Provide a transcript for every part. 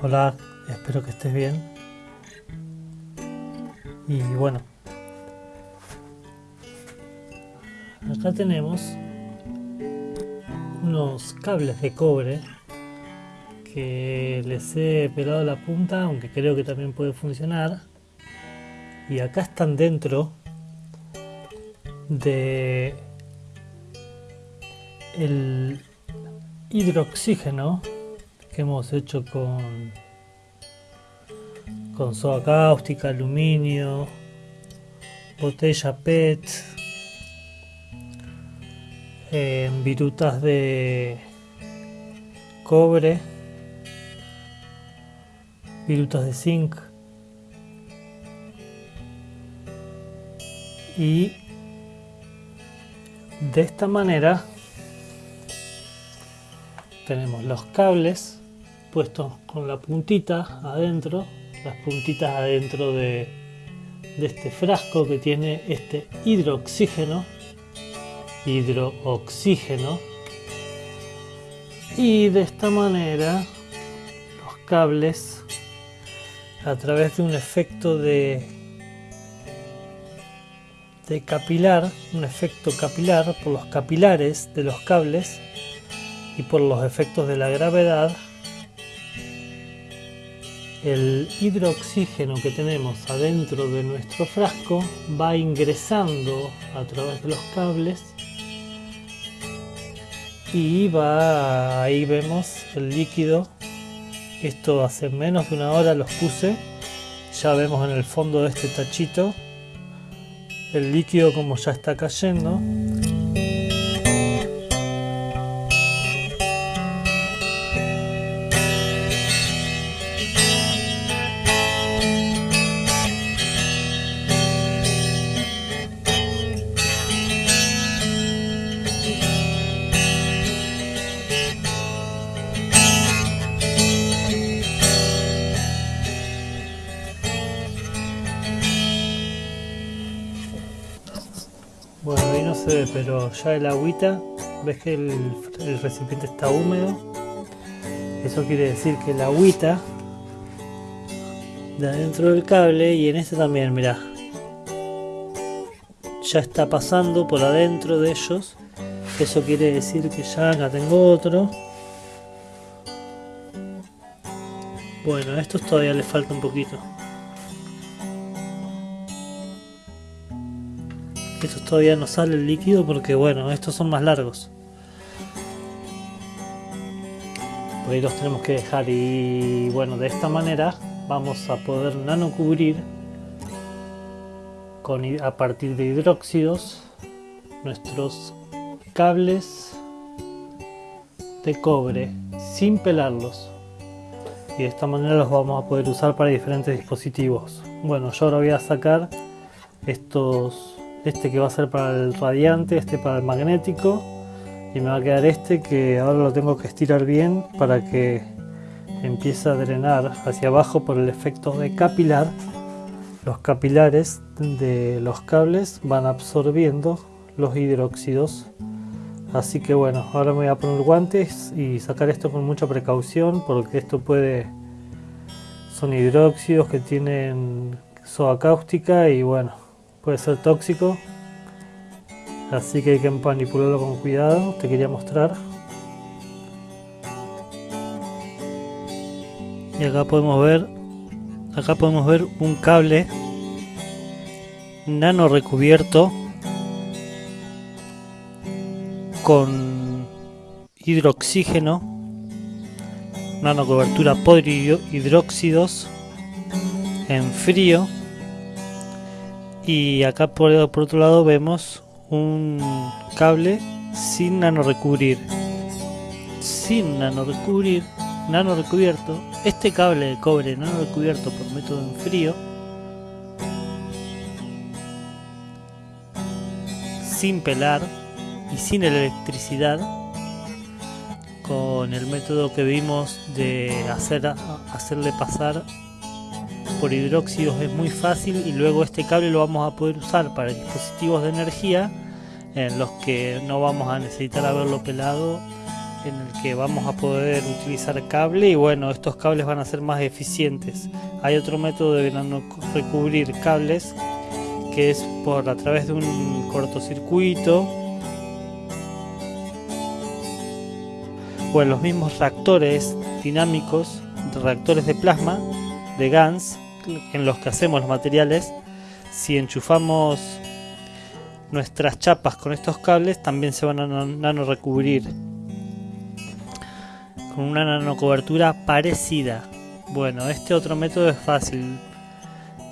Hola, espero que estés bien. Y bueno, acá tenemos unos cables de cobre que les he pelado la punta, aunque creo que también puede funcionar. Y acá están dentro de el hidroxígeno hemos hecho con con soda cáustica, aluminio, botella PET, eh, virutas de cobre, virutas de zinc y de esta manera tenemos los cables puestos con la puntita adentro las puntitas adentro de, este frasco que tiene este hidroxígeno hidrooxígeno. Y de esta manera los cables a través de un efecto de capilar un efecto capilar por los capilares de los cables y por los efectos de la gravedad el hidroxígeno que tenemos adentro de nuestro frasco va ingresando a través de los cables y va ahí vemos el líquido. Esto hace menos de una hora los puse. Ya vemos en el fondo de este tachito el líquido como ya está cayendo pero ya el agüita, ves que el, recipiente está húmedo. Eso quiere decir que el agüita de adentro del cable y en este también, mira, ya está pasando por adentro de ellos. Eso quiere decir que ya acá tengo otro. Bueno, a estos todavía les falta un poquito. Estos todavía no sale el líquido porque bueno, estos son más largos. Los tenemos que dejar y bueno, de esta manera vamos a poder nano cubrir con, a partir de hidróxidos nuestros cables de cobre sin pelarlos y de esta manera los vamos a poder usar para diferentes dispositivos bueno yo ahora voy a sacar estos este que va a ser para el radiante, este para el magnético. Y me va a quedar este que ahora lo tengo que estirar bien para que empiece a drenar hacia abajo por el efecto de capilar. Los capilares de los cables van absorbiendo los hidróxidos. Así que bueno ahora me voy a poner guantes y sacar esto con mucha precaución porque esto puede son hidróxidos que tienen soda cáustica y bueno puede ser tóxico. Así que hay que manipularlo con cuidado. Te quería mostrar. Y acá podemos ver acá podemos ver un cable nano recubierto con hidroxígeno nano cobertura por hidróxidos en frío y acá por, otro lado vemos un cable sin nano recubrir sin nano recubrir nano recubierto este cable de cobre nano recubierto por método en frío. Sin pelar y sin electricidad. Con el método que vimos de hacer, hacerle pasar por hidróxidos es muy fácil y luego este cable lo vamos a poder usar para dispositivos de energía en los que no vamos a necesitar haberlo pelado en el que vamos a poder utilizar cable y bueno, estos cables van a ser más eficientes. Hay otro método de recubrir cables que es por a través de un cortocircuito o en los mismos reactores dinámicos, reactores de plasma de GANS en los que hacemos los materiales. Si enchufamos nuestras chapas con estos cables también se van a nano recubrir con una nanocobertura parecida. Bueno, este otro método es fácil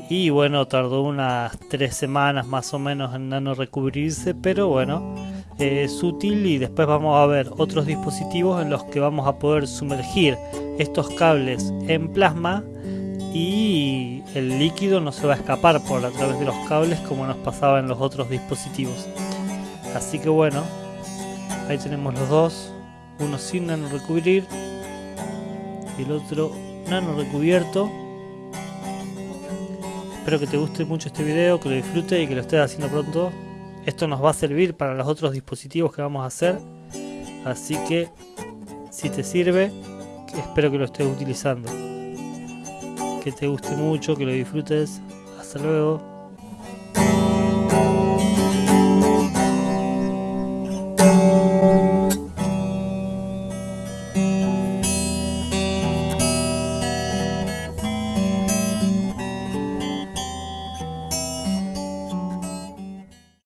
y bueno, tardó unas tres semanas más o menos en nano recubrirse, pero bueno, es útil y después vamos a ver otros dispositivos en los que vamos a poder sumergir estos cables en plasma y el líquido no se va a escapar por a través de los cables como nos pasaba en los otros dispositivos. Así que bueno, ahí tenemos los dos uno sin nano recubrir y el otro nano recubierto espero que te guste mucho este video, que lo disfrutes y que lo estés haciendo pronto. Esto nos va a servir para los otros dispositivos que vamos a hacer. Así que si te sirve espero que lo estés utilizando que te guste mucho, que lo disfrutes. Hasta luego